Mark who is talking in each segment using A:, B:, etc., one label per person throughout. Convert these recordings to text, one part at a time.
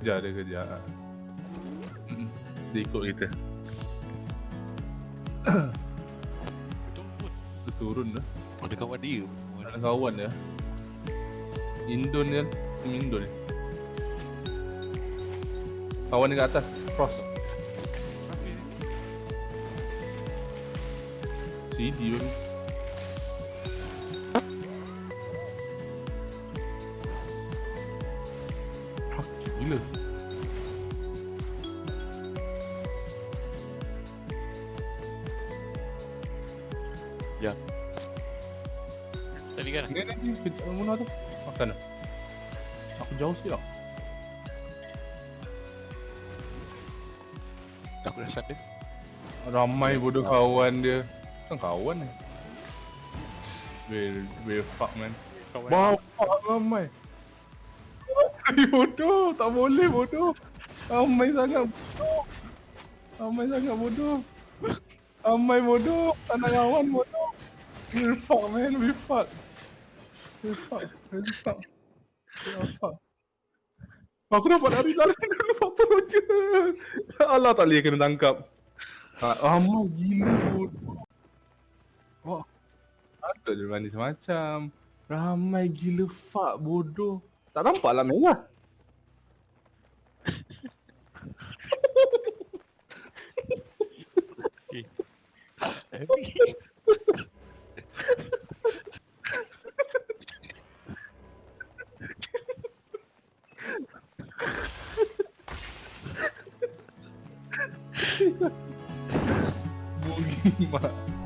A: Kejar dia kejar. Dia ikut kita. Dia turun dah
B: Ada kawan dia.
A: Ada kawan dia. Indon dia Indon. Dia Kawan dia kat atas Cross. CD pun
B: Tadi kan?
A: Ni ni ni Kejap Muna tu. Makan dah. Aku jauh sikit tau.
B: Aku dah start dia.
A: Ramai bodoh kawan dia. Kan kawan ni? Will Will fuck man.
B: Kawan.
A: Bapak ramai bodoh. Tak boleh bodoh. Ramai sangat bodoh. Ramai sangat bodoh. Ramai bodoh. Tak nak kawan bodoh. Will fuck man. Will fuck. Will fuck. Will fuck. Will fuck. Aku dapat lari lari dulu apa je Allah tak boleh kena tangkap. Ha, Ramai gila bodoh. Wah Patut dia berani macam Ramai gila fuck bodoh Tak nampak lah merah Bunyi mak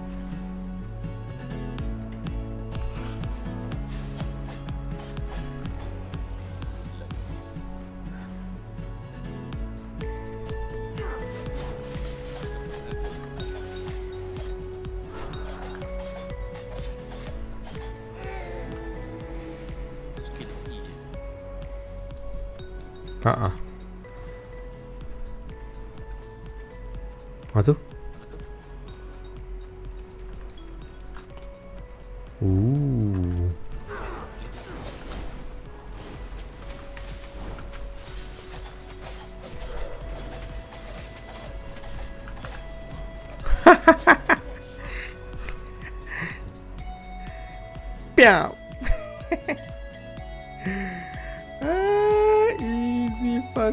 C: Tak ah. Apa tu? Ah.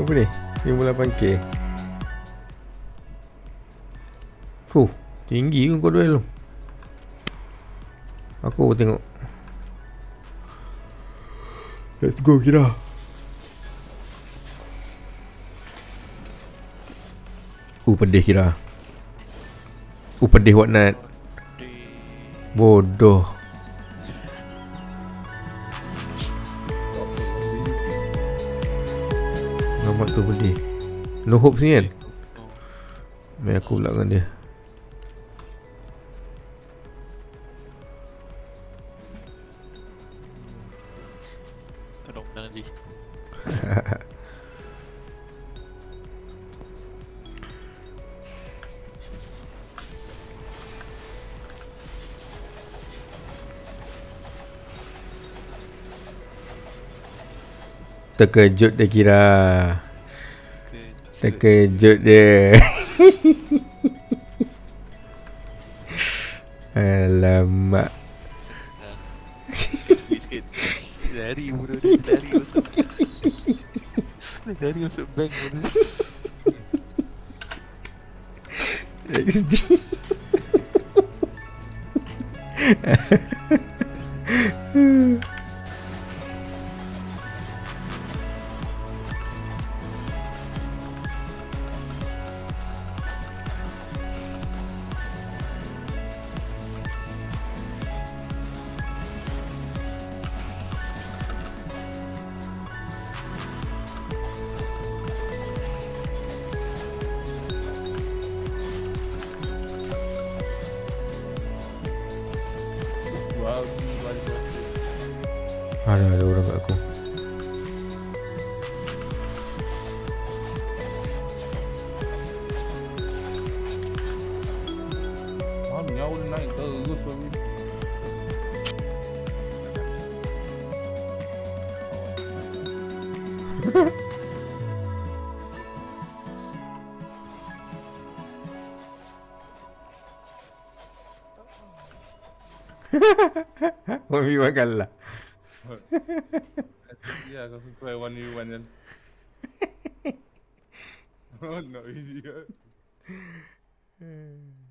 C: Apa ni? 58k Fuh, tinggi ke kau duel? Tu Aku tengok. Let's go kira. Uh pedih kira. Uh pedih whatnot
B: Dia
C: Bodoh. Nampak tu pedih. No hopes ni kan? Main aku pula dengan dia.
B: Tolong menang je.
C: Terkejut dia kira
B: Ke
C: Terkejut dia Alamak.
B: Lari bodoh dia lari masuk. Lari masuk bank bodoh.
C: XD
A: Babi Ah,
C: ada ada orang kat aku. Mami makan lah
A: Ya kau sesuai one v one kan. Oh no idiot.